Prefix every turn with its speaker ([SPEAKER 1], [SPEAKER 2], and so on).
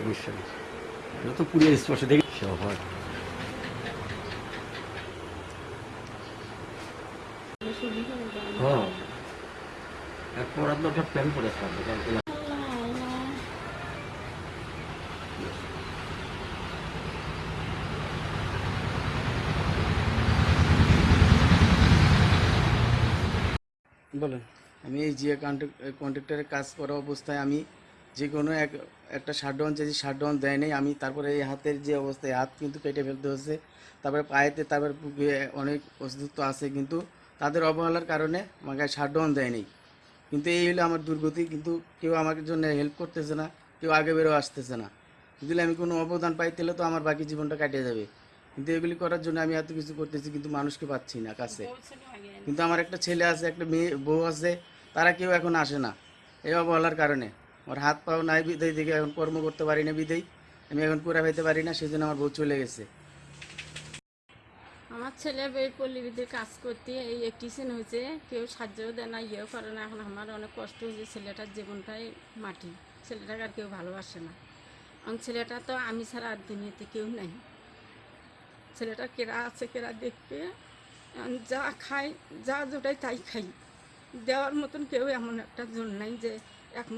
[SPEAKER 1] সমস্যা নেই এটা তো পুড়িয়ে স্পর্শ দেখি। হয়। হ্যাঁ। এরপর আপনার প্ল্যান করে থাকবে
[SPEAKER 2] বলেন। আমি এই জিয়া কন্ট্রাক্টরের কাজ করা অবস্থায় আমি যে কোনো এক একটা শাটডাউন চাইছি শাটডাউন দেয় নাই, আমি তারপরে এই হাতের যে অবস্থা এই হাত কিন্তু কেটে ফেলতে হচ্ছে। তারপরে পায়েতে তারপরে অনেক অসুস্থ আছে কিন্তু তাদের অবহেলার কারণে আমাকে শাটডাউন দেয় নাই। কিন্তু এই হলো আমার দুর্গতি, কিন্তু কেউ আমার জন্য হেল্প করতেছে না, কেউ আগে বেরো আসতেছে না। যদি আমি কোনো অবদান পাই, তাহলে তো আমার বাকি জীবনটা কাটিয়ে যাবে। কিন্তু এগুলি করার জন্য আমি এত কিছু করতেছি, কিন্তু মানুষকে পাচ্ছি না কাছে। কিন্তু আমার একটা ছেলে আছে, একটা মেয়ে, বউ আছে, তারা কেউ এখন আসে না, এই অবহেলার কারণে। আমার হাত পাও নাই বিদায় থেকে এখন কর্ম করতে পারি না বিদায় আমি এখন পুরা পাইতে পারি না, সেজন্য আমার বউ চলে গেছে।
[SPEAKER 3] আমার ছেলে এই পল্লীবিদ্যুৎ কাজ করতে, এই একটিসেন হয়েছে, কেউ সাহায্যও দেয় না, ইয়েও করে না। এখন আমার অনেক কষ্ট হয়েছে ছেলেটার জীবনটাই মাটি। ছেলেটাকে আর কেউ ভালোবাসে না। কারণ ছেলেটা তো আমি ছাড়া আর দুনিয়াতে কেউ নাই। ছেলেটা কেরা আছে, কেরা দেখবে? যা খাই, যা জোটাই তাই খাই। দেওয়ার মতন কেউ এমন একটা জোর নাই যে এখন